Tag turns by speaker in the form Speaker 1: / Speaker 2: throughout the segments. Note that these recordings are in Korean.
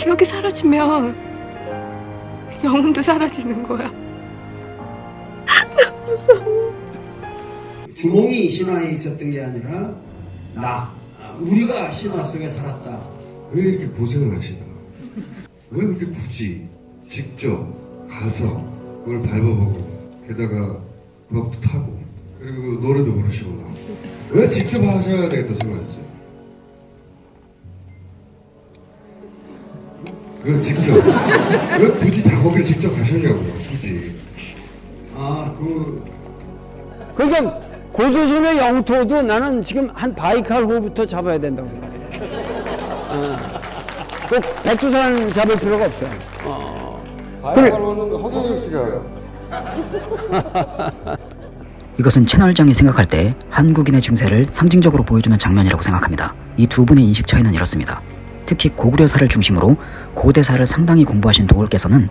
Speaker 1: 기억이 사라지면 영혼도 사라지는 거야.
Speaker 2: 주몽이 신화에 있었던 게 아니라 나 아, 우리가 신화 속에 살았다.
Speaker 3: 왜 이렇게 고생을 하시나? 왜 그렇게 굳이 직접 가서 그걸 밟아보고 게다가 벽도 타고 그리고 노래도 부르시고 나오고 왜 직접 하셔야 되겠다 생각했어요? 왜 직접? 왜 굳이 다 거기를 직접 가셨냐고요 굳이
Speaker 2: 아 그
Speaker 4: 그러니까 고조선의 영토도 나는 지금 한 바이칼 호부터 잡아야 된다고 생각해. 어. 꼭 백두산 잡을 필요가 없어. 어. 그래.
Speaker 3: 허경영 씨가
Speaker 5: 이것은 채널장이 생각할 때 한국인의 증세를 상징적으로 보여주는 장면이라고 생각합니다. 이 두 분의 인식 차이는 이렇습니다. 특히 고구려사를 중심으로 고대사를 상당히 공부하신 도울께서는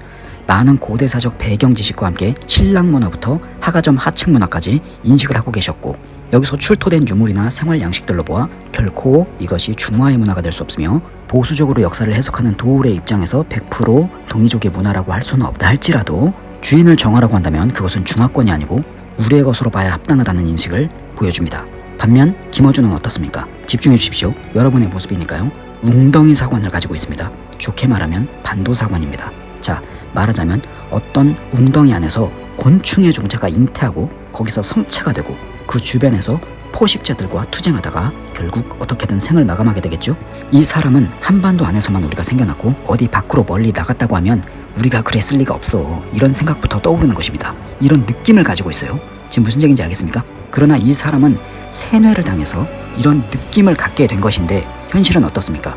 Speaker 5: 많은 고대사적 배경 지식과 함께 신랑 문화부터 하가점 하층 문화까지 인식을 하고 계셨고 여기서 출토된 유물이나 생활 양식들로 보아 결코 이것이 중화의 문화가 될 수 없으며 보수적으로 역사를 해석하는 도울의 입장에서 100% 동이족의 문화라고 할 수는 없다 할지라도 주인을 정하라고 한다면 그것은 중화권이 아니고 우리의 것으로 봐야 합당하다는 인식을 보여줍니다. 반면 김어준은 어떻습니까? 집중해 주십시오. 여러분의 모습이니까요. 웅덩이 사관을 가지고 있습니다. 좋게 말하면 반도 사관입니다. 자, 말하자면 어떤 웅덩이 안에서 곤충의 종자가 잉태하고 거기서 성체가 되고 그 주변에서 포식자들과 투쟁하다가 결국 어떻게든 생을 마감하게 되겠죠? 이 사람은 한반도 안에서만 우리가 생겨났고 어디 밖으로 멀리 나갔다고 하면 우리가 그랬을 리가 없어 이런 생각부터 떠오르는 것입니다. 이런 느낌을 가지고 있어요. 지금 무슨 얘기인지 알겠습니까? 그러나 이 사람은 세뇌를 당해서 이런 느낌을 갖게 된 것인데 현실은 어떻습니까?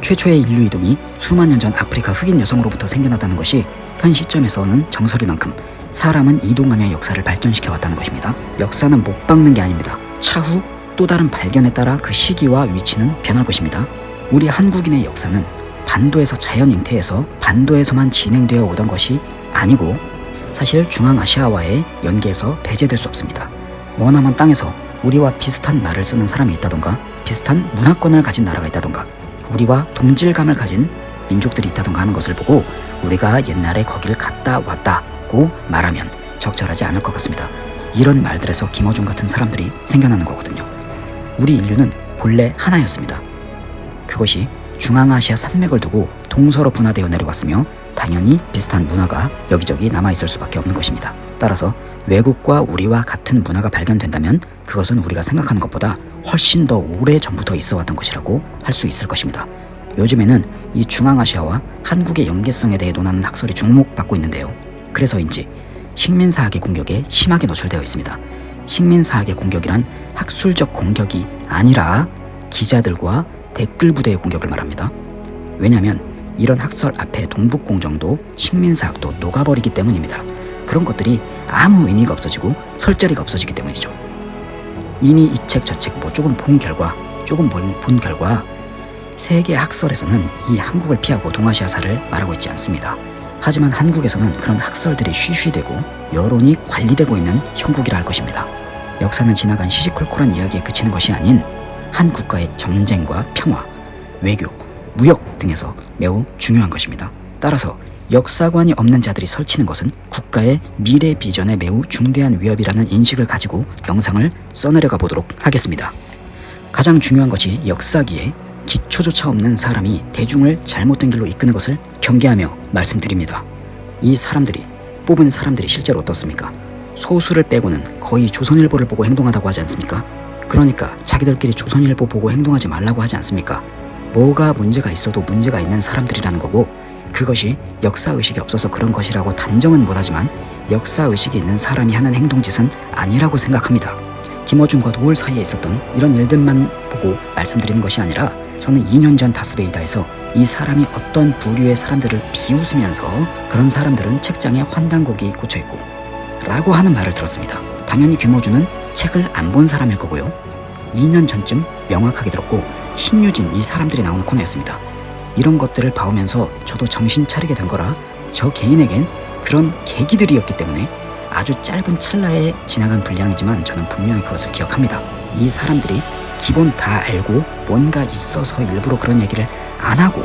Speaker 5: 최초의 인류 이동이 수만 년 전 아프리카 흑인 여성으로부터 생겨났다는 것이 현 시점에서는 정설일 만큼 사람은 이동하며 역사를 발전시켜 왔다는 것입니다. 역사는 못 박는 게 아닙니다. 차후 또 다른 발견에 따라 그 시기와 위치는 변할 것입니다. 우리 한국인의 역사는 반도에서 자연 잉태해서 반도에서만 진행되어 오던 것이 아니고 사실 중앙아시아와의 연계에서 배제될 수 없습니다. 머나먼 땅에서 우리와 비슷한 말을 쓰는 사람이 있다던가 비슷한 문화권을 가진 나라가 있다던가 우리와 동질감을 가진 민족들이 있다던가 하는 것을 보고 우리가 옛날에 거길 갔다 왔다고 말하면 적절하지 않을 것 같습니다. 이런 말들에서 김어준 같은 사람들이 생겨나는 거거든요. 우리 인류는 본래 하나였습니다. 그것이 중앙아시아 산맥을 두고 동서로 분화되어 내려왔으며 당연히 비슷한 문화가 여기저기 남아있을 수밖에 없는 것입니다. 따라서 외국과 우리와 같은 문화가 발견된다면 그것은 우리가 생각하는 것보다 훨씬 더 오래 전부터 있어 왔던 것이라고 할 수 있을 것입니다. 요즘에는 이 중앙아시아와 한국의 연계성에 대해 논하는 학설이 주목받고 있는데요. 그래서인지 식민사학의 공격에 심하게 노출되어 있습니다. 식민사학의 공격이란 학술적 공격이 아니라 기자들과 댓글 부대의 공격을 말합니다. 왜냐하면 이런 학설 앞에 동북공정도 식민사학도 녹아버리기 때문입니다. 그런 것들이 아무 의미가 없어지고 설 자리가 없어지기 때문이죠. 이미 이 책 저 책 뭐 조금 본 결과 조금 본, 본 결과 세계 학설에서는 이 한국을 피하고 동아시아사를 말하고 있지 않습니다. 하지만 한국에서는 그런 학설들이 쉬쉬되고 여론이 관리되고 있는 형국이라 할 것입니다. 역사는 지나간 시시콜콜한 이야기에 그치는 것이 아닌 한 국가의 전쟁과 평화, 외교, 무역 등에서 매우 중요한 것입니다. 따라서 역사관이 없는 자들이 설치는 것은 국가의 미래 비전에 매우 중대한 위협이라는 인식을 가지고 영상을 써내려가 보도록 하겠습니다. 가장 중요한 것이 역사기에 기초조차 없는 사람이 대중을 잘못된 길로 이끄는 것을 경계하며 말씀드립니다. 이 사람들이 뽑은 사람들이 실제로 어떻습니까? 소수를 빼고는 거의 조선일보를 보고 행동하다고 하지 않습니까? 그러니까 자기들끼리 조선일보 보고 행동하지 말라고 하지 않습니까? 뭐가 문제가 있어도 문제가 있는 사람들이라는 거고 그것이 역사의식이 없어서 그런 것이라고 단정은 못하지만 역사의식이 있는 사람이 하는 행동짓은 아니라고 생각합니다. 김어준과 도울 사이에 있었던 이런 일들만 보고 말씀드리는 것이 아니라 저는 2년 전 다스베이다에서 이 사람이 어떤 부류의 사람들을 비웃으면서 그런 사람들은 책장에 환단곡이 꽂혀있고 라고 하는 말을 들었습니다. 당연히 김어준은 책을 안 본 사람일 거고요. 2년 전쯤 명확하게 들었고 신유진 이 사람들이 나오는 코너였습니다. 이런 것들을 봐오면서 저도 정신 차리게 된 거라 저 개인에겐 그런 계기들이었기 때문에 아주 짧은 찰나에 지나간 분량이지만 저는 분명히 그것을 기억합니다. 이 사람들이 기본 다 알고 뭔가 있어서 일부러 그런 얘기를 안 하고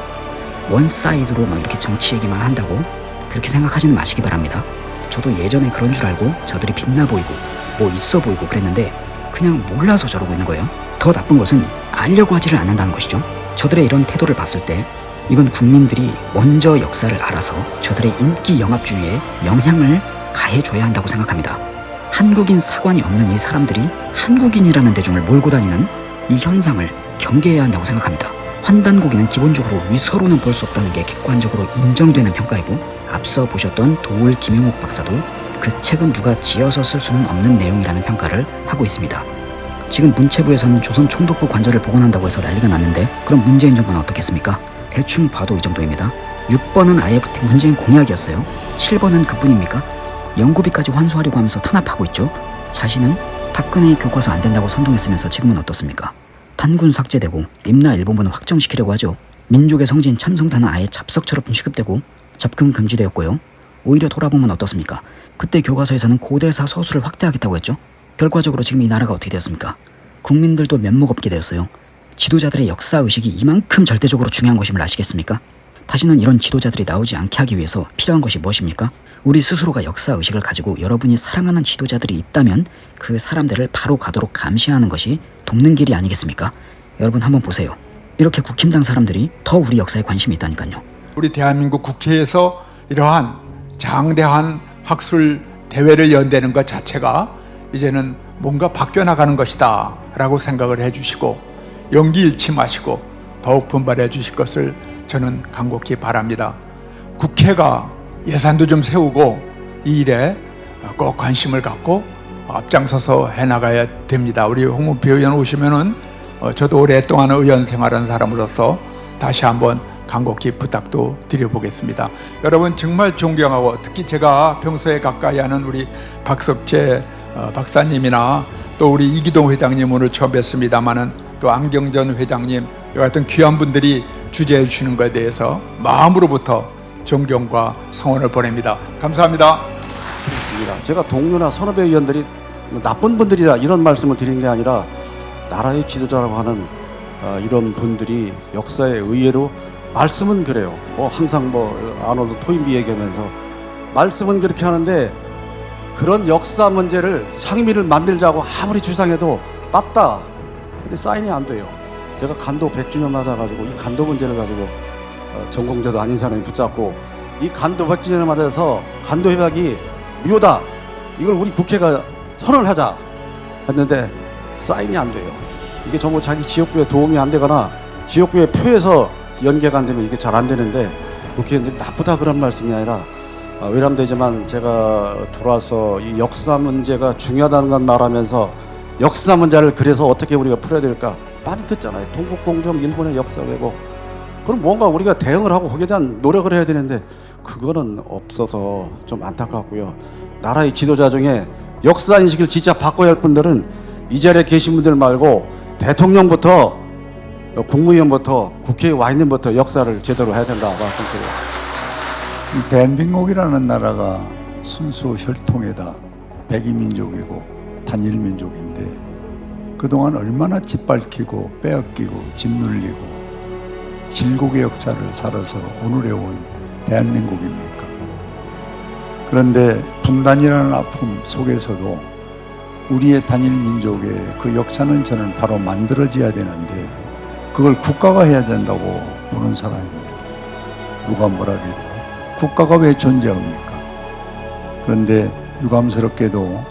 Speaker 5: one side로 막 이렇게 정치 얘기만 한다고 그렇게 생각하지는 마시기 바랍니다. 저도 예전에 그런 줄 알고 저들이 빛나 보이고 뭐 있어 보이고 그랬는데 그냥 몰라서 저러고 있는 거예요. 더 나쁜 것은 알려고 하지를 않는다는 것이죠. 저들의 이런 태도를 봤을 때 이건 국민들이 먼저 역사를 알아서 저들의 인기 영합주의에 영향을 가해줘야 한다고 생각합니다. 한국인 사관이 없는 이 사람들이 한국인이라는 대중을 몰고 다니는 이 현상을 경계해야 한다고 생각합니다. 환단고기는 기본적으로 위서로는 볼 수 없다는 게 객관적으로 인정되는 평가이고 앞서 보셨던 도울 김용옥 박사도 그 책은 누가 지어서 쓸 수는 없는 내용이라는 평가를 하고 있습니다. 지금 문체부에서는 조선 총독부 관절을 복원한다고 해서 난리가 났는데 그럼 문재인 정부는 어떻겠습니까? 대충 봐도 이 정도입니다. 6번은 아예 문재인 공약이었어요. 7번은 그뿐입니까? 연구비까지 환수하려고 하면서 탄압하고 있죠. 자신은 박근혜의 교과서 안 된다고 선동했으면서 지금은 어떻습니까? 탄군 삭제되고 임나 일본문을 확정시키려고 하죠. 민족의 성지인 참성단은 아예 잡석처럼 취급되고 접근 금지되었고요. 오히려 돌아보면 어떻습니까? 그때 교과서에서는 고대사 서술을 확대하겠다고 했죠. 결과적으로 지금 이 나라가 어떻게 되었습니까? 국민들도 면목 없게 되었어요. 지도자들의 역사 의식이 이만큼 절대적으로 중요한 것임을 아시겠습니까? 다시는 이런 지도자들이 나오지 않게 하기 위해서 필요한 것이 무엇입니까? 우리 스스로가 역사 의식을 가지고 여러분이 사랑하는 지도자들이 있다면 그 사람들을 바로 가도록 감시하는 것이 돕는 길이 아니겠습니까? 여러분 한번 보세요. 이렇게 국힘당 사람들이 더 우리 역사에 관심이 있다니까요.
Speaker 6: 우리 대한민국 국회에서 이러한 장대한 학술 대회를 연대는 것 자체가 이제는 뭔가 바뀌어 나가는 것이다 라고 생각을 해주시고 용기 잃지 마시고 더욱 분발해 주실 것을 저는 간곡히 바랍니다. 국회가 예산도 좀 세우고 이 일에 꼭 관심을 갖고 앞장서서 해나가야 됩니다. 우리 홍문표 의원 오시면은 어, 저도 오랫동안 의원 생활한 사람으로서 다시 한번 간곡히 부탁도 드려보겠습니다. 여러분 정말 존경하고 특히 제가 평소에 가까이 하는 우리 박석재 어, 박사님이나 또 우리 이기동 회장님 오늘 처음 뵀습니다마는 또 안경전 회장님 이 같은 귀한 분들이 주재해 주시는 것에 대해서 마음으로부터 존경과 성원을 보냅니다.
Speaker 7: 감사합니다. 제가 동료나 선후배 의원들이 뭐 나쁜 분들이다 이런 말씀을 드리는 게 아니라 나라의 지도자라고 하는 어, 이런 분들이 역사에 의외로 말씀은 그래요. 뭐 항상 뭐 아놀드 토인비 얘기하면서 말씀은 그렇게 하는데 그런 역사 문제를 상임위를 만들자고 아무리 주장해도 맞다. 근데 사인이 안 돼요. 제가 간도 100주년 맞아가지고 이 간도 문제를 가지고 어, 전공자도 아닌 사람이 붙잡고 이 간도 100주년을 맞아서 간도 협약이 무효다. 이걸 우리 국회가 선언을 하자 했는데 사인이 안 돼요. 이게 전부 자기 지역구에 도움이 안 되거나 지역구에 표에서 연계가 안 되면 이게 잘 안 되는데 국회의원들이 나쁘다 그런 말씀이 아니라 어, 외람되지만 제가 들어와서 이 역사 문제가 중요하다는 건 말하면서 역사 문제를 그래서 어떻게 우리가 풀어야 될까 많이 듣잖아요. 동국공정 일본의 역사 왜곡 그럼 뭔가 우리가 대응을 하고 거기에 대한 노력을 해야 되는데 그거는 없어서 좀 안타깝고요. 나라의 지도자 중에 역사 인식을 진짜 바꿔야 할 분들은 이 자리에 계신 분들 말고 대통령부터 국무위원부터 국회에 와 있는 분부터 역사를 제대로 해야 된다 말씀드려요.
Speaker 8: 이 대한민국이라는 나라가 순수 혈통에다 백이민족이고 단일민족인데 그동안 얼마나 짓밟히고 빼앗기고 짓눌리고 질곡의 역사를 살아서 오늘에 온 대한민국입니까? 그런데 분단이라는 아픔 속에서도 우리의 단일민족의 그 역사는 저는 바로 만들어져야 되는데 그걸 국가가 해야 된다고 보는 사람입니다. 누가 뭐라 해도 국가가 왜 존재합니까? 그런데 유감스럽게도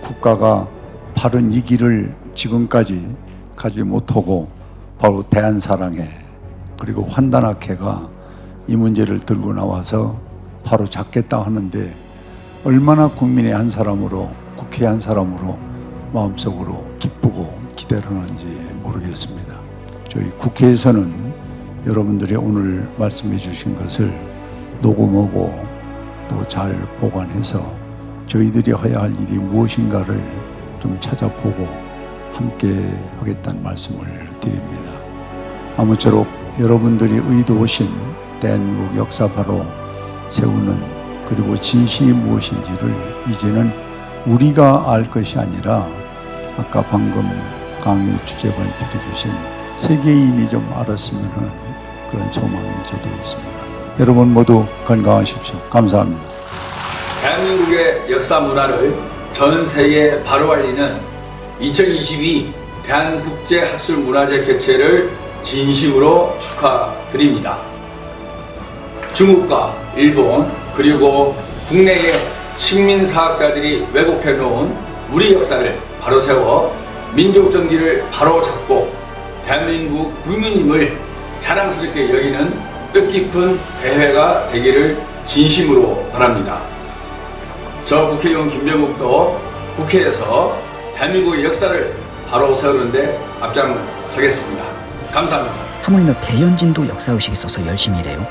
Speaker 8: 국가가 바른 이 길을 지금까지 가지 못하고 바로 대한사랑회 그리고 환단학회가 이 문제를 들고 나와서 바로 잡겠다 하는데 얼마나 국민의 한 사람으로 국회 한 사람으로 마음속으로 기쁘고 기대를 하는지 모르겠습니다. 저희 국회에서는 여러분들이 오늘 말씀해 주신 것을 녹음하고 또 잘 보관해서 저희들이 해야 할 일이 무엇인가를 좀 찾아보고 함께 하겠다는 말씀을 드립니다. 아무쪼록 여러분들이 의도하신 대한민국 역사 바로 세우는 그리고 진실이 무엇인지를 이제는 우리가 알 것이 아니라 아까 방금 강의 주제 발표해 주신 세계인이 좀 알았으면 그런 소망이 저도 있습니다. 여러분 모두 건강하십시오. 감사합니다.
Speaker 9: 대한민국의 역사 문화를 전 세계에 바로 알리는 2022 대한국제학술문화제 개최를 진심으로 축하드립니다. 중국과 일본 그리고 국내의 식민사학자들이 왜곡해 놓은 우리 역사를 바로 세워 민족 정기를 바로 잡고 대한민국 국민임을 자랑스럽게 여기는 뜻깊은 대회가 되기를 진심으로 바랍니다. 저 국회의원 김병국도 국회에서 대한민국의 역사를 바로 세우는데 앞장서겠습니다. 감사합니다.
Speaker 5: 하물며 배현진도 역사의식이 있어서 열심히 일해요.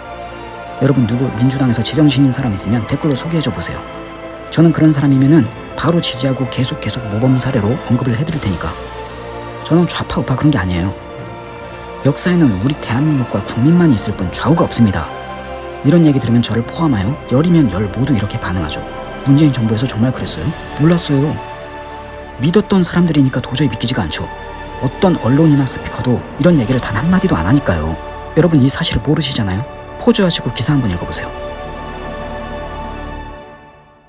Speaker 5: 여러분 누구 민주당에서 제정신인 사람 있으면 댓글로 소개해줘 보세요. 저는 그런 사람이면은 바로 지지하고 계속 계속 모범 사례로 언급을 해드릴 테니까. 저는 좌파 우파 그런 게 아니에요. 역사에는 우리 대한민국과 국민만이 있을 뿐 좌우가 없습니다. 이런 얘기 들으면 저를 포함하여 열이면 열 모두 이렇게 반응하죠. 문재인 정부에서 정말 그랬어요? 몰랐어요. 믿었던 사람들이니까 도저히 믿기지가 않죠. 어떤 언론이나 스피커도 이런 얘기를 단 한마디도 안 하니까요. 여러분 이 사실을 모르시잖아요. 포즈하시고 기사 한번 읽어보세요.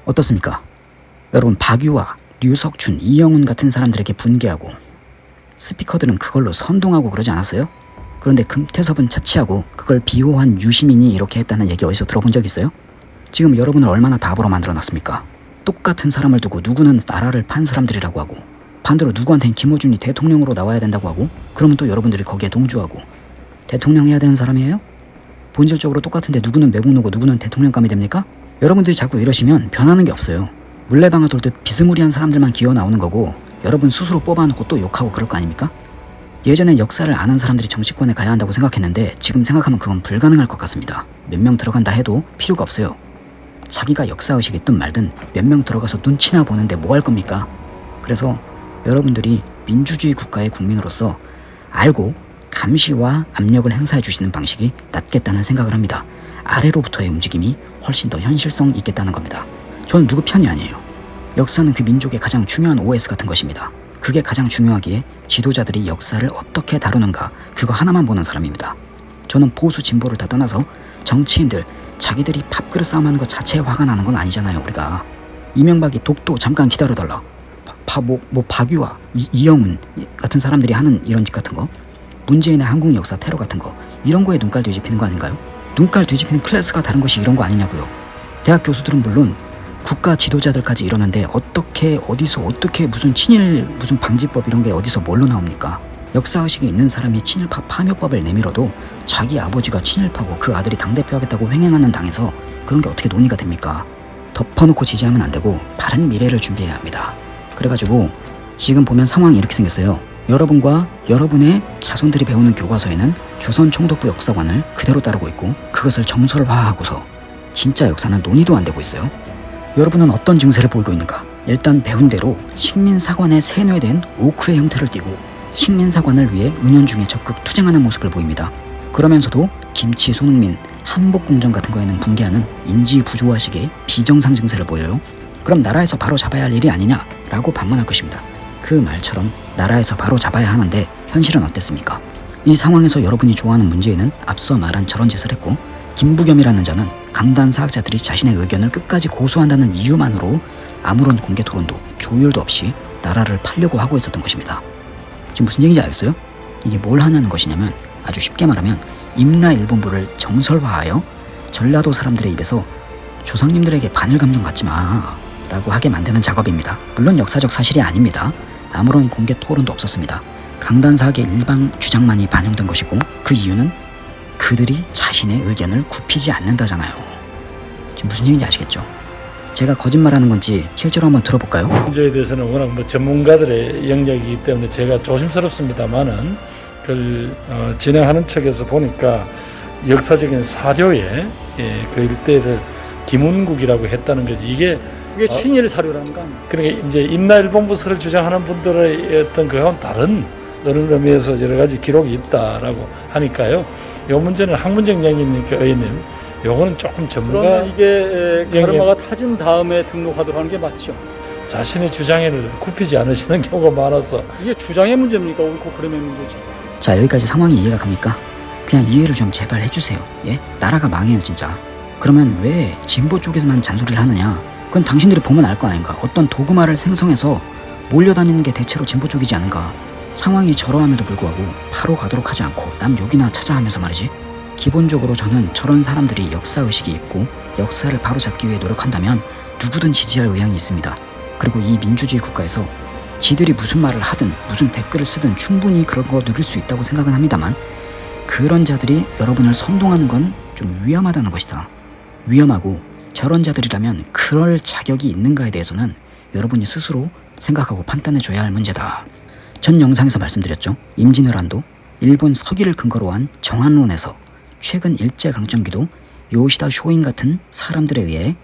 Speaker 5: 어떻습니까? 여러분 박유화, 류석춘, 이영훈 같은 사람들에게 분개하고 스피커들은 그걸로 선동하고 그러지 않았어요? 그런데 금태섭은 차치하고 그걸 비호한 유시민이 이렇게 했다는 얘기 어디서 들어본 적 있어요? 지금 여러분을 얼마나 바보로 만들어놨습니까? 똑같은 사람을 두고 누구는 나라를 판 사람들이라고 하고 반대로 누구한테는 김어준이 대통령으로 나와야 된다고 하고 그러면 또 여러분들이 거기에 동조하고 대통령 해야 되는 사람이에요? 본질적으로 똑같은데 누구는 매국노고 누구는 대통령감이 됩니까? 여러분들이 자꾸 이러시면 변하는 게 없어요. 물레방아 돌듯 비스무리한 사람들만 기어 나오는 거고 여러분 스스로 뽑아놓고 또 욕하고 그럴 거 아닙니까? 예전엔 역사를 아는 사람들이 정치권에 가야 한다고 생각했는데 지금 생각하면 그건 불가능할 것 같습니다. 몇 명 들어간다 해도 필요가 없어요. 자기가 역사의식이 있든 말든 몇 명 들어가서 눈치나 보는데 뭐 할 겁니까? 그래서 여러분들이 민주주의 국가의 국민으로서 알고 감시와 압력을 행사해 주시는 방식이 낫겠다는 생각을 합니다. 아래로부터의 움직임이 훨씬 더 현실성 있겠다는 겁니다. 저는 누구 편이 아니에요. 역사는 그 민족의 가장 중요한 OS 같은 것입니다. 그게 가장 중요하기에 지도자들이 역사를 어떻게 다루는가 그거 하나만 보는 사람입니다. 저는 보수 진보를 다 떠나서 정치인들 자기들이 밥그릇 싸움하는 것 자체에 화가 나는 건 아니잖아요 우리가. 이명박이 독도 잠깐 기다려달라. 바, 뭐, 뭐 박유화 이, 이영훈 같은 사람들이 하는 이런 짓 같은 거. 문재인의 한국 역사 테러 같은 거. 이런 거에 눈깔 뒤집히는 거 아닌가요? 눈깔 뒤집히는 클래스가 다른 것이 이런 거 아니냐고요. 대학 교수들은 물론 국가 지도자들까지 이러는데 어떻게 어디서 어떻게 무슨 친일 무슨 방지법 이런 게 어디서 뭘로 나옵니까? 역사의식이 있는 사람이 친일파 파묘법을 내밀어도 자기 아버지가 친일파고 그 아들이 당대표 하겠다고 횡행하는 당에서 그런 게 어떻게 논의가 됩니까? 덮어놓고 지지하면 안 되고 바른 미래를 준비해야 합니다. 그래가지고 지금 보면 상황이 이렇게 생겼어요. 여러분과 여러분의 자손들이 배우는 교과서에는 조선 총독부 역사관을 그대로 따르고 있고 그것을 정설화하고서 진짜 역사는 논의도 안 되고 있어요. 여러분은 어떤 증세를 보이고 있는가? 일단 배운 대로 식민사관에 세뇌된 오크의 형태를 띠고 식민사관을 위해 은연중에 적극 투쟁하는 모습을 보입니다. 그러면서도 김치, 손흥민, 한복공정 같은 거에는 붕괴하는 인지 부조화식의 비정상 증세를 보여요. 그럼 나라에서 바로 잡아야 할 일이 아니냐 라고 반문할 것입니다. 그 말처럼 나라에서 바로 잡아야 하는데 현실은 어땠습니까? 이 상황에서 여러분이 좋아하는 문재인은 앞서 말한 저런 짓을 했고 김부겸이라는 자는 강단 사학자들이 자신의 의견을 끝까지 고수한다는 이유만으로 아무런 공개 토론도 조율도 없이 나라를 팔려고 하고 있었던 것입니다. 지금 무슨 얘기인지 알겠어요? 이게 뭘 하냐는 것이냐면 아주 쉽게 말하면 임나일본부를 정설화하여 전라도 사람들의 입에서 조상님들에게 반일 감정 갖지 마 라고 하게 만드는 작업입니다. 물론 역사적 사실이 아닙니다. 아무런 공개 토론도 없었습니다. 강단사학의 일방 주장만이 반영된 것이고 그 이유는 그들이 자신의 의견을 굽히지 않는다잖아요. 지금 무슨 얘기인지 아시겠죠? 제가 거짓말하는 건지 실제로 한번 들어볼까요?
Speaker 10: 문제에 대해서는 워낙 뭐 전문가들의 영역이기 때문에 제가 조심스럽습니다만은 그걸 어, 진행하는 측에서 보니까 역사적인 사료에 예, 그 일대를 김운국이라고 했다는 거지 이게
Speaker 11: 이게 친일 사료라는 거 아니에요?
Speaker 10: 그러니까 이제 임나일본부서를 주장하는 분들의 어떤 그와 다른 그런 의미에서 여러 가지 기록이 있다라고 하니까요. 이 문제는 학문적 영역이니까 의원님, 요거는 조금 전문가
Speaker 11: 그러면 이게
Speaker 10: 영역.
Speaker 11: 카르마가 타진 다음에 등록하도록 하는 게 맞죠?
Speaker 10: 자신의 주장을 굽히지 않으시는 경우가 많아서
Speaker 11: 이게 주장의 문제입니까? 옳고 그름의 문제지.
Speaker 5: 자 여기까지 상황이 이해가 갑니까? 그냥 이해를 좀 제발 해주세요. 예? 나라가 망해요 진짜. 그러면 왜 진보 쪽에서만 잔소리를 하느냐? 그건 당신들이 보면 알 거 아닌가? 어떤 도구마를 생성해서 몰려다니는 게 대체로 진보 쪽이지 않은가? 상황이 저러함에도 불구하고 바로 가도록 하지 않고 남 욕이나 찾아 하면서 말이지. 기본적으로 저는 저런 사람들이 역사의식이 있고 역사를 바로잡기 위해 노력한다면 누구든 지지할 의향이 있습니다. 그리고 이 민주주의 국가에서 지들이 무슨 말을 하든 무슨 댓글을 쓰든 충분히 그런 거 누릴 수 있다고 생각은 합니다만 그런 자들이 여러분을 선동하는 건 좀 위험하다는 것이다. 위험하고 저런 자들이라면 그럴 자격이 있는가에 대해서는 여러분이 스스로 생각하고 판단해 줘야 할 문제다. 전 영상에서 말씀드렸죠. 임진왜란도 일본 서기를 근거로 한 정한론에서 최근 일제강점기도 요시다 쇼인 같은 사람들에 의해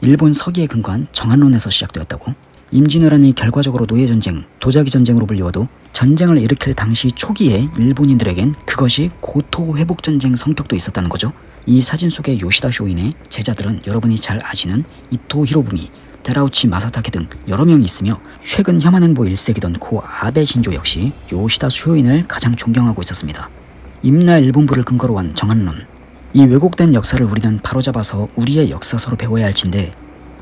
Speaker 5: 일본 서기에 근거한 정한론에서 시작되었다고 임진왜란이 결과적으로 노예전쟁, 도자기 전쟁으로 불리워도 전쟁을 일으킬 당시 초기에 일본인들에겐 그것이 고토 회복전쟁 성격도 있었다는 거죠. 이 사진 속의 요시다 쇼인의 제자들은 여러분이 잘 아시는 이토 히로부미, 데라우치 마사타케 등 여러 명이 있으며 최근 혐한행보 1세기던 고 아베 신조 역시 요시다 쇼인을 가장 존경하고 있었습니다. 임나 일본부를 근거로 한 정한론 이 왜곡된 역사를 우리는 바로잡아서 우리의 역사서로 배워야 할진데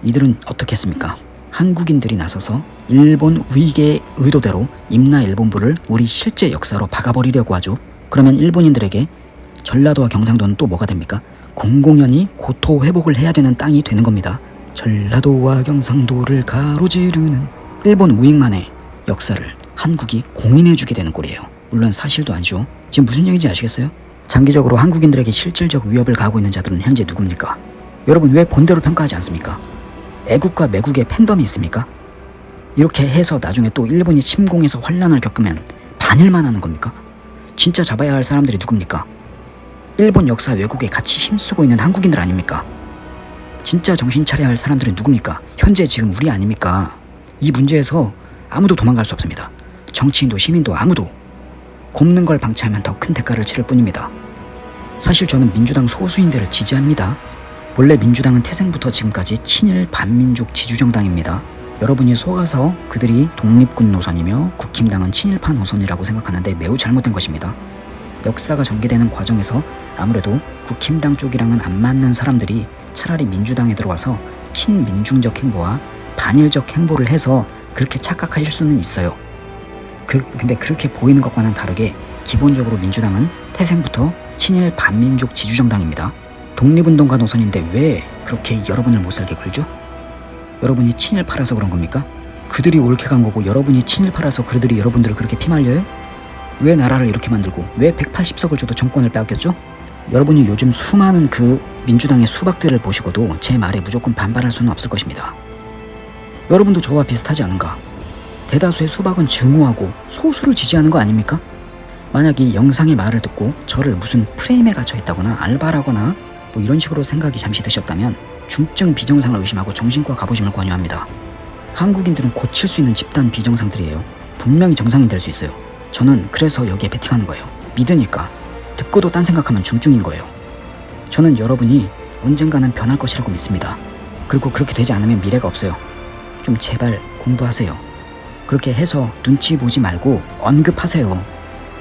Speaker 5: 이들은 어떻게 했습니까? 한국인들이 나서서 일본 위계의 의도대로 임나 일본부를 우리 실제 역사로 박아버리려고 하죠. 그러면 일본인들에게 전라도와 경상도는 또 뭐가 됩니까? 공공연히 고토 회복을 해야 되는 땅이 되는 겁니다. 전라도와 경상도를 가로지르는 일본 우익만의 역사를 한국이 공인해주게 되는 꼴이에요. 물론 사실도 아니죠. 지금 무슨 얘기인지 아시겠어요? 장기적으로 한국인들에게 실질적 위협을 가하고 있는 자들은 현재 누굽니까? 여러분 왜 본대로 평가하지 않습니까? 애국과 매국의 팬덤이 있습니까? 이렇게 해서 나중에 또 일본이 침공해서 환란을 겪으면 반일만 하는 겁니까? 진짜 잡아야 할 사람들이 누굽니까? 일본 역사 왜곡에 같이 힘쓰고 있는 한국인들 아닙니까? 진짜 정신 차려야 할 사람들은 누굽니까? 현재 지금 우리 아닙니까? 이 문제에서 아무도 도망갈 수 없습니다. 정치인도 시민도 아무도 곱는 걸 방치하면 더 큰 대가를 치를 뿐입니다. 사실 저는 민주당 소수인들을 지지합니다. 본래 민주당은 태생부터 지금까지 친일 반민족 지주정당입니다. 여러분이 속아서 그들이 독립군 노선이며 국힘당은 친일파 노선이라고 생각하는데 매우 잘못된 것입니다. 역사가 전개되는 과정에서 아무래도 국힘당 쪽이랑은 안 맞는 사람들이 차라리 민주당에 들어와서 친민중적 행보와 반일적 행보를 해서 그렇게 착각하실 수는 있어요. 그, 근데 그렇게 보이는 것과는 다르게 기본적으로 민주당은 태생부터 친일 반민족 지주정당입니다. 독립운동가 노선인데 왜 그렇게 여러분을 못살게 굴죠? 여러분이 친일파라서 그런 겁니까? 그들이 옳게 간 거고 여러분이 친일파라서 그들이 여러분들을 그렇게 피말려요? 왜 나라를 이렇게 만들고 왜 180석을 줘도 정권을 빼앗겼죠? 여러분이 요즘 수많은 그 민주당의 수박들을 보시고도 제 말에 무조건 반발할 수는 없을 것입니다. 여러분도 저와 비슷하지 않은가? 대다수의 수박은 증오하고 소수를 지지하는 거 아닙니까? 만약 이 영상의 말을 듣고 저를 무슨 프레임에 갇혀 있다거나 알바라거나 뭐 이런 식으로 생각이 잠시 드셨다면 중증 비정상을 의심하고 정신과 가보심을 권유합니다. 한국인들은 고칠 수 있는 집단 비정상들이에요. 분명히 정상이 될 수 있어요. 저는 그래서 여기에 베팅하는 거예요. 믿으니까. 듣고도 딴 생각하면 중증인 거예요. 저는 여러분이 언젠가는 변할 것이라고 믿습니다. 그리고 그렇게 되지 않으면 미래가 없어요. 좀 제발 공부하세요. 그렇게 해서 눈치 보지 말고 언급하세요.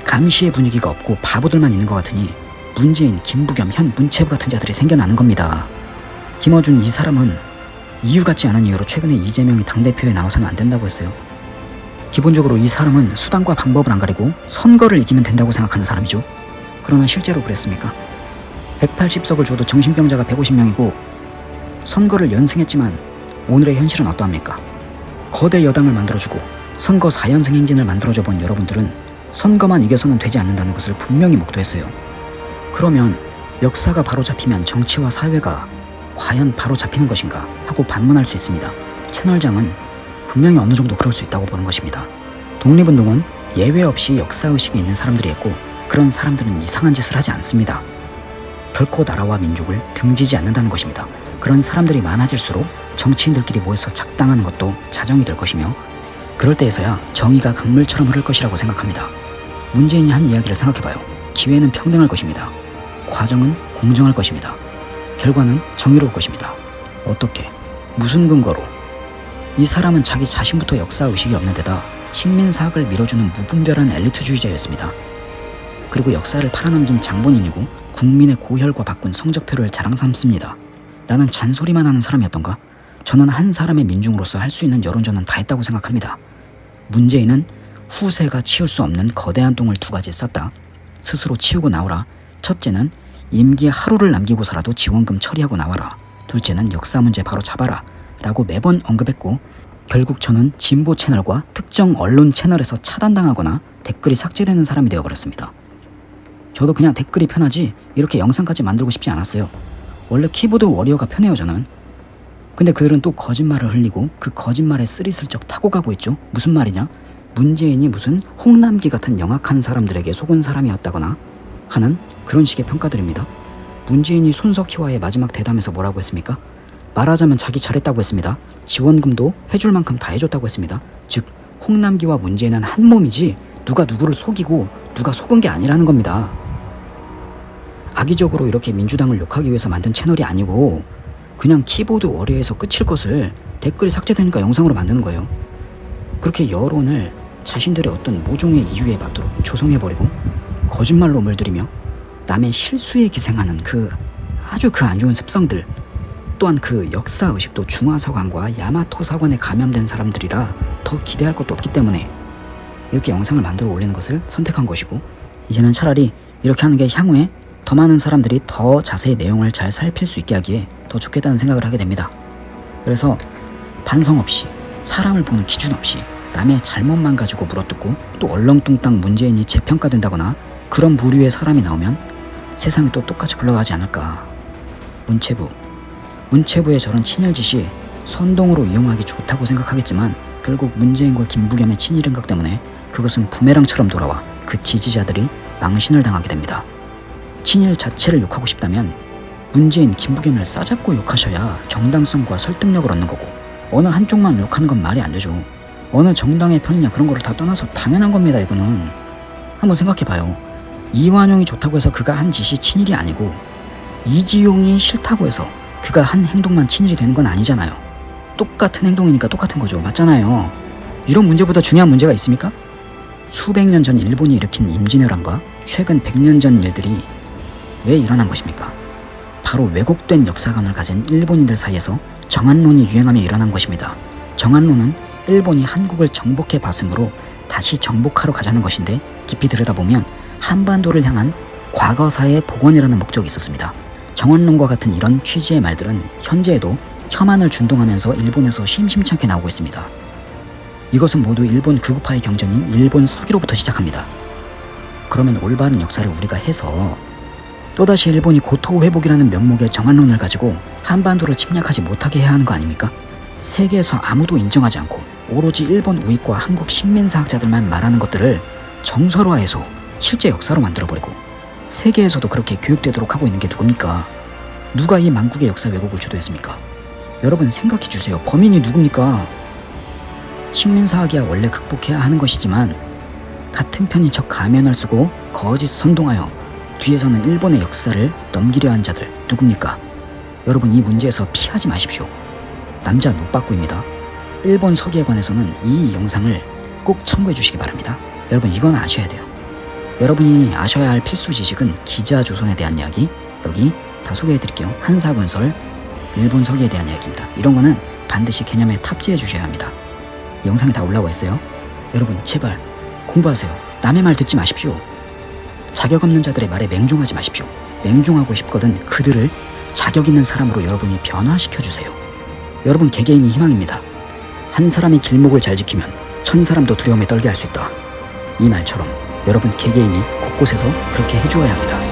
Speaker 5: 감시의 분위기가 없고 바보들만 있는 것 같으니 문재인, 김부겸, 현 문체부 같은 자들이 생겨나는 겁니다. 김어준 이 사람은 이유 같지 않은 이유로 최근에 이재명이 당대표에 나와서는 안 된다고 했어요. 기본적으로 이 사람은 수단과 방법을 안 가리고 선거를 이기면 된다고 생각하는 사람이죠. 그러나 실제로 그랬습니까? 180석을 줘도 정신병자가 150명이고 선거를 연승했지만 오늘의 현실은 어떠합니까? 거대 여당을 만들어주고 선거 4연승 행진을 만들어줘 본 여러분들은 선거만 이겨서는 되지 않는다는 것을 분명히 목도했어요. 그러면 역사가 바로 잡히면 정치와 사회가 과연 바로 잡히는 것인가 하고 반문할 수 있습니다. 채널장은 분명히 어느 정도 그럴 수 있다고 보는 것입니다. 독립운동은 예외 없이 역사의식이 있는 사람들이 했고 그런 사람들은 이상한 짓을 하지 않습니다. 결코 나라와 민족을 등지지 않는다는 것입니다. 그런 사람들이 많아질수록 정치인들끼리 모여서 작당하는 것도 자정이 될 것이며 그럴 때에서야 정의가 강물처럼 흐를 것이라고 생각합니다. 문재인이 한 이야기를 생각해봐요. 기회는 평등할 것입니다. 과정은 공정할 것입니다. 결과는 정의로울 것입니다. 어떻게? 무슨 근거로? 이 사람은 자기 자신부터 역사의식이 없는 데다 식민사학을 밀어주는 무분별한 엘리트주의자였습니다. 그리고 역사를 팔아넘긴 장본인이고 국민의 고혈과 바꾼 성적표를 자랑 삼습니다. 나는 잔소리만 하는 사람이었던가? 저는 한 사람의 민중으로서 할 수 있는 여론전은 다 했다고 생각합니다. 문재인은 후세가 치울 수 없는 거대한 똥을 두 가지 쌌다. 스스로 치우고 나오라. 첫째는 임기 하루를 남기고서라도 지원금 처리하고 나와라. 둘째는 역사 문제 바로 잡아라. 라고 매번 언급했고 결국 저는 진보 채널과 특정 언론 채널에서 차단당하거나 댓글이 삭제되는 사람이 되어버렸습니다. 저도 그냥 댓글이 편하지 이렇게 영상까지 만들고 싶지 않았어요. 원래 키보드 워리어가 편해요 저는. 근데 그들은 또 거짓말을 흘리고 그 거짓말에 쓰리슬쩍 타고 가고 있죠. 무슨 말이냐? 문재인이 무슨 홍남기 같은 영악한 사람들에게 속은 사람이었다거나 하는 그런 식의 평가들입니다. 문재인이 손석희와의 마지막 대담에서 뭐라고 했습니까? 말하자면 자기 잘했다고 했습니다. 지원금도 해줄 만큼 다 해줬다고 했습니다. 즉 홍남기와 문재인은 한 몸이지 누가 누구를 속이고 누가 속은 게 아니라는 겁니다. 악의적으로 이렇게 민주당을 욕하기 위해서 만든 채널이 아니고 그냥 키보드 워리어에서 끝일 것을 댓글이 삭제되니까 영상으로 만드는 거예요. 그렇게 여론을 자신들의 어떤 모종의 이유에 맞도록 조성해버리고 거짓말로 물들이며 남의 실수에 기생하는 그 아주 그 안 좋은 습성들 또한 그 역사 의식도 중화서관과 야마토서관에 감염된 사람들이라 더 기대할 것도 없기 때문에 이렇게 영상을 만들어 올리는 것을 선택한 것이고 이제는 차라리 이렇게 하는 게 향후에 더 많은 사람들이 더 자세히 내용을 잘 살필 수 있게 하기에 더 좋겠다는 생각을 하게 됩니다. 그래서 반성 없이 사람을 보는 기준 없이 남의 잘못만 가지고 물어뜯고 또 얼렁뚱땅 문재인이 재평가된다거나 그런 부류의 사람이 나오면 세상이 또 똑같이 굴러가지 않을까. 문체부. 문체부의 저런 친일 짓이 선동으로 이용하기 좋다고 생각하겠지만 결국 문재인과 김부겸의 친일 행각 때문에 그것은 부메랑처럼 돌아와 그 지지자들이 망신을 당하게 됩니다. 친일 자체를 욕하고 싶다면 문재인, 김부겸을 싸잡고 욕하셔야 정당성과 설득력을 얻는 거고 어느 한쪽만 욕하는 건 말이 안 되죠. 어느 정당의 편이냐 그런 거를 다 떠나서 당연한 겁니다 이거는. 한번 생각해봐요. 이완용이 좋다고 해서 그가 한 짓이 친일이 아니고 이지용이 싫다고 해서 그가 한 행동만 친일이 되는 건 아니잖아요. 똑같은 행동이니까 똑같은 거죠. 맞잖아요. 이런 문제보다 중요한 문제가 있습니까? 수백 년 전 일본이 일으킨 임진왜란과 최근 100년 전 일들이 왜 일어난 것입니까? 바로 왜곡된 역사관을 가진 일본인들 사이에서 정한론이 유행하며 일어난 것입니다. 정한론은 일본이 한국을 정복해 봤으므로 다시 정복하러 가자는 것인데 깊이 들여다보면 한반도를 향한 과거사의 복원이라는 목적이 있었습니다. 정한론과 같은 이런 취지의 말들은 현재에도 혐한을 준동하면서 일본에서 심심찮게 나오고 있습니다. 이것은 모두 일본 극우파의 경전인 일본 서기로부터 시작합니다. 그러면 올바른 역사를 우리가 해서 또다시 일본이 고토 회복이라는 명목의 정한론을 가지고 한반도를 침략하지 못하게 해야 하는 거 아닙니까? 세계에서 아무도 인정하지 않고 오로지 일본 우익과 한국 식민사학자들만 말하는 것들을 정설화해서 실제 역사로 만들어버리고 세계에서도 그렇게 교육되도록 하고 있는 게 누굽니까? 누가 이 만국의 역사 왜곡을 주도했습니까? 여러분 생각해 주세요. 범인이 누굽니까? 식민사학이야 원래 극복해야 하는 것이지만 같은 편인 척 가면을 쓰고 거짓 선동하여 뒤에서는 일본의 역사를 넘기려 한 자들 누굽니까? 여러분 이 문제에서 피하지 마십시오. 남자 노빠꾸입니다. 일본 서기에 관해서는 이 영상을 꼭 참고해 주시기 바랍니다. 여러분 이건 아셔야 돼요. 여러분이 아셔야 할 필수 지식은 기자 조선에 대한 이야기 여기 다 소개해 드릴게요. 한사군설 일본 서기에 대한 이야기입니다. 이런 거는 반드시 개념에 탑재해 주셔야 합니다. 영상에 다 올라와 있어요. 여러분 제발 공부하세요. 남의 말 듣지 마십시오. 자격 없는 자들의 말에 맹종하지 마십시오. 맹종하고 싶거든 그들을 자격 있는 사람으로 여러분이 변화시켜 주세요. 여러분 개개인이 희망입니다. 한 사람이 길목을 잘 지키면 천 사람도 두려움에 떨게 할 수 있다. 이 말처럼 여러분 개개인이 곳곳에서 그렇게 해주어야 합니다.